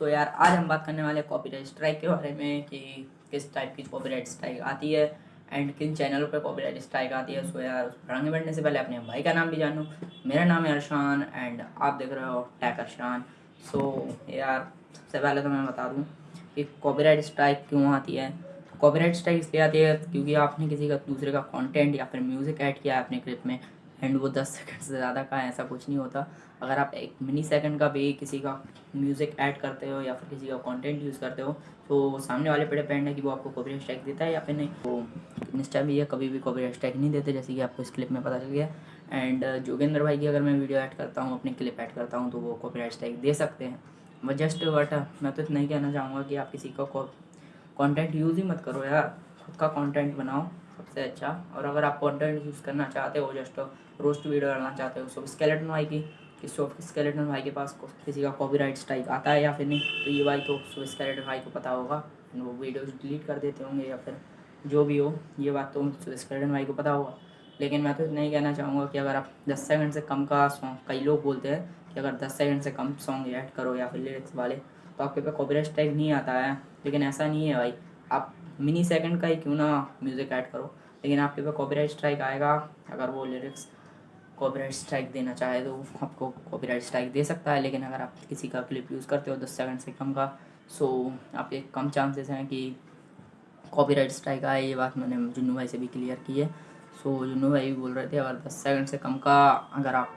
सो यार, आज हम बात करने वाले कॉपीराइट स्ट्राइक के बारे में कि किस टाइप की कॉपीराइट स्ट्राइक आती है एंड किन चैनलों पर कॉपीराइट स्ट्राइक आती है। सो यार आगे बढ़ने से पहले अपने भाई का नाम भी जानूँ। मेरा नाम है अरशान एंड आप देख रहे हो टैक अरशान। सो यार, सबसे पहले तो मैं बता दूँ कि कॉपीराइट स्ट्राइक क्यों आती है। कॉपीराइट स्ट्राइक इसलिए आती है क्योंकि आपने किसी का, दूसरे का कंटेंट या फिर म्यूज़िक ऐड किया है अपने क्लिप में। एंड वो दस सेकंड से ज़्यादा का ऐसा कुछ नहीं होता। अगर आप एक मिनी सेकंड का भी किसी का म्यूज़िक ऐड करते हो या फिर किसी का कंटेंट यूज़ करते हो तो सामने वाले पे डिपेंड है कि वो आपको कॉपीराइट स्ट्राइक देता है या फिर नहीं। तो इंस्टा भी है, कभी भी कॉपीराइट स्ट्राइक नहीं देते, जैसे कि आपको इस क्लिप में पता चल गया। एंड जोगेंद्र भाई की अगर मैं वीडियो ऐड करता हूँ, अपनी क्लिप ऐड करता हूँ तो वो कॉपीराइट स्ट्राइक दे सकते हैं। बट जस्ट बट मैं तो इतना ही कहना चाहूँगा कि आप किसी का कॉन्टेंट यूज़ ही मत करो यार। खुद का कॉन्टेंट बनाओ, सबसे अच्छा। और अगर आप कंटेंट यूज़ करना चाहते हो जस्ट रोस्ट वीडियो डालना चाहते हो सो स्केलेटन भाई की कि सॉफ्ट स्केलेटन भाई के पास किसी का कॉपीराइट स्ट्राइक आता है या फिर नहीं तो ये भाई तो सो स्केलेटन भाई को पता होगा। वो वीडियोज़ डिलीट कर देते होंगे या फिर जो भी हो, ये बात तो स्केलेटन भाई को पता होगा। लेकिन मैं तो इतना ही कहना चाहूँगा कि अगर आप दस सेकंड से कम का सॉन्ग कई लोग बोलते हैं कि अगर दस सेकंड से कम सॉन्ग ऐड करो या फिर लिरिक्स वाले तो आपके पास कॉपीराइट स्ट्राइक नहीं आता है। लेकिन ऐसा नहीं है भाई। आप मिनी सेकंड का ही क्यों ना म्यूज़िक ऐड करो। लेकिन आपके पास कॉपीराइट स्ट्राइक आएगा, अगर वो लिरिक्स कॉपीराइट स्ट्राइक देना चाहे तो आपको कॉपीराइट स्ट्राइक दे सकता है, लेकिन अगर आप किसी का क्लिप यूज़ करते हो दस सेकंड से कम का सो आपके कम चांसेस हैं कि कॉपीराइट स्ट्राइक आए, ये बात मैंने जुन्नू भाई से भी क्लियर की है। सो जुन्नू भाई भी बोल रहे थे, अगर दस सेकंड से कम का अगर आप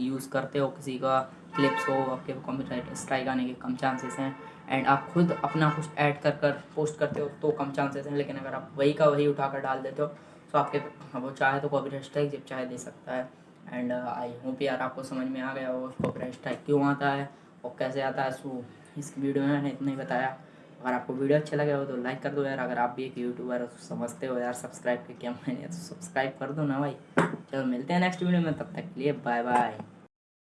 यूज़ करते हो किसी का क्लिप्स हो, आपके कॉपीराइट स्ट्राइक आने के कम चांसेस हैं। एंड आप खुद अपना कुछ ऐड कर कर पोस्ट करते हो तो कम चांसेस हैं। लेकिन अगर आप वही का वही उठा कर डाल देते हो तो आपके वो चाहे तो कॉपीराइट स्ट्राइक जब चाहे दे सकता है। एंड आई होप यार आपको समझ में आ गया हो कॉपीराइट स्ट्राइक क्यों आता है और कैसे आता है। सो इस वीडियो में मैंने इतना ही बताया। अगर आपको वीडियो अच्छा लगे हो तो लाइक कर दो यार। अगर आप भी एक यूट्यूबर तो समझते हो यार सब्सक्राइब के क्या मैंने। तो सब्सक्राइब कर दो ना भाई। चलो मिलते हैं नेक्स्ट वीडियो में। तब तक के लिए बाय बाय